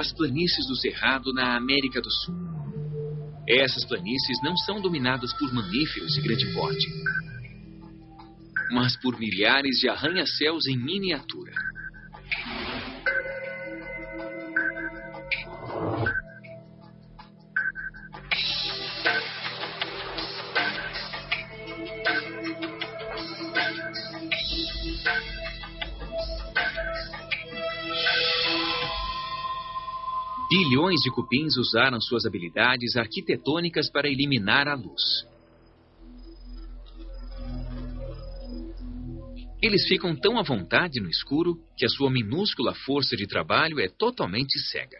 as planícies do Cerrado na América do Sul. Essas planícies não são dominadas por mamíferos de grande porte, mas por milhares de arranha-céus em miniatura. Bilhões de cupins usaram suas habilidades arquitetônicas para eliminar a luz. Eles ficam tão à vontade no escuro que a sua minúscula força de trabalho é totalmente cega.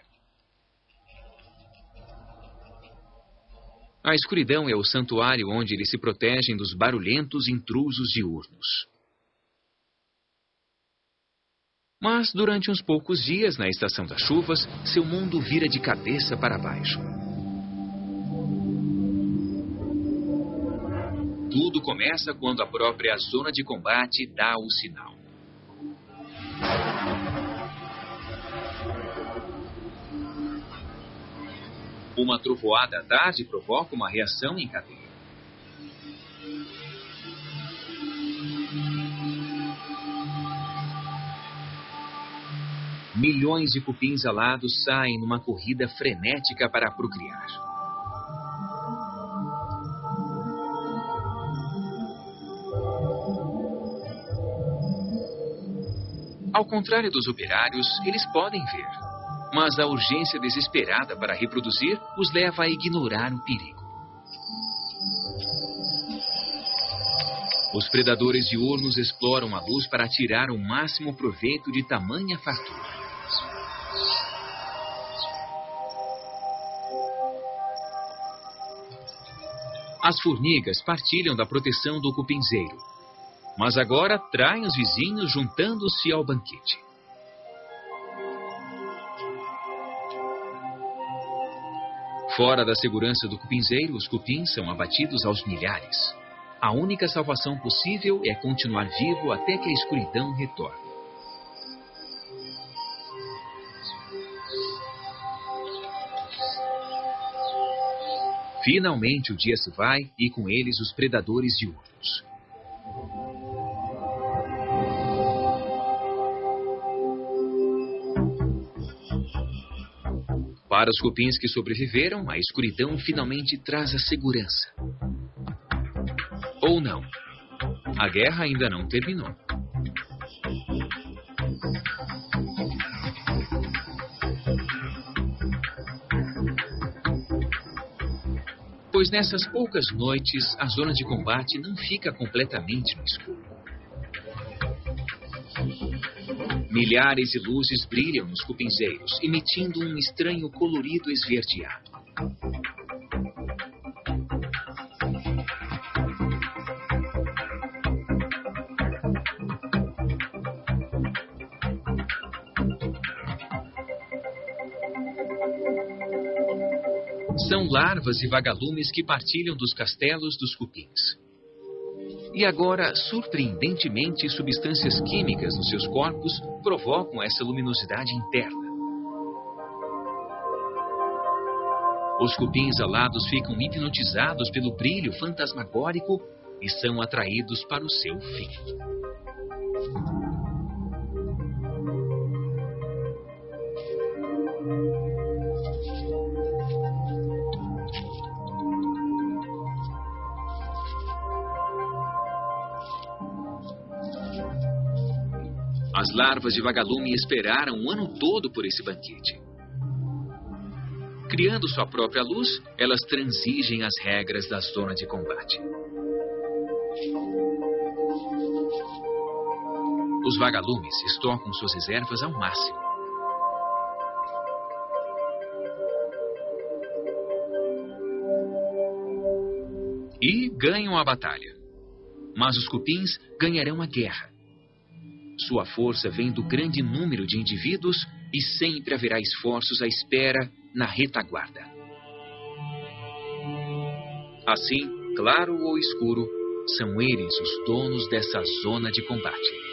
A escuridão é o santuário onde eles se protegem dos barulhentos intrusos diurnos. Mas durante uns poucos dias, na estação das chuvas, seu mundo vira de cabeça para baixo. Tudo começa quando a própria zona de combate dá o sinal. Uma trovoada à tarde provoca uma reação em cadeia. Milhões de cupins alados saem numa corrida frenética para procriar. Ao contrário dos operários, eles podem ver, mas a urgência desesperada para reproduzir os leva a ignorar o perigo. Os predadores diurnos exploram a luz para tirar o máximo proveito de tamanha fartura. As formigas partilham da proteção do cupinzeiro, mas agora traem os vizinhos juntando-se ao banquete. Fora da segurança do cupinzeiro, os cupins são abatidos aos milhares. A única salvação possível é continuar vivo até que a escuridão retorne. Finalmente o dia se vai e com eles os predadores diurnos. Para os cupins que sobreviveram, a escuridão finalmente traz a segurança. Ou não. A guerra ainda não terminou. Pois nessas poucas noites a zona de combate não fica completamente no escuro. Milhares de luzes brilham nos cupinzeiros, emitindo um estranho colorido esverdeado. São larvas e vagalumes que partilham dos castelos dos cupins. E agora, surpreendentemente, substâncias químicas nos seus corpos provocam essa luminosidade interna. Os cupins alados ficam hipnotizados pelo brilho fantasmagórico e são atraídos para o seu fim. As larvas de vagalume esperaram o ano todo por esse banquete. Criando sua própria luz, elas transigem as regras da zona de combate. Os vagalumes estocam suas reservas ao máximo. E ganham a batalha. Mas os cupins ganharão a guerra. Sua força vem do grande número de indivíduos e sempre haverá esforços à espera na retaguarda. Assim, claro ou escuro, são eles os donos dessa zona de combate.